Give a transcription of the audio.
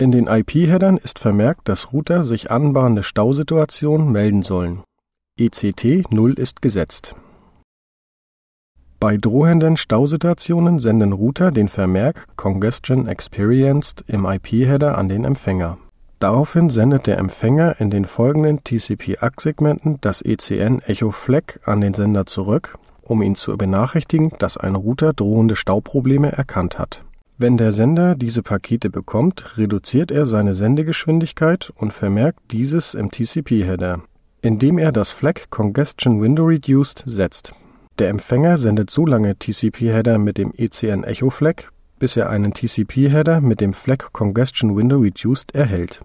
In den IP-Headern ist vermerkt, dass Router sich anbahnende Stausituationen melden sollen. ECT 0 ist gesetzt. Bei drohenden Stausituationen senden Router den Vermerk Congestion Experienced im IP-Header an den Empfänger. Daraufhin sendet der Empfänger in den folgenden TCP-ACK-Segmenten das ECN Echo Flag an den Sender zurück, um ihn zu benachrichtigen, dass ein Router drohende Stauprobleme erkannt hat. Wenn der Sender diese Pakete bekommt, reduziert er seine Sendegeschwindigkeit und vermerkt dieses im TCP-Header, indem er das Flag Congestion Window Reduced setzt. Der Empfänger sendet so lange TCP-Header mit dem ECN Echo Flag, bis er einen TCP-Header mit dem Flag Congestion Window Reduced erhält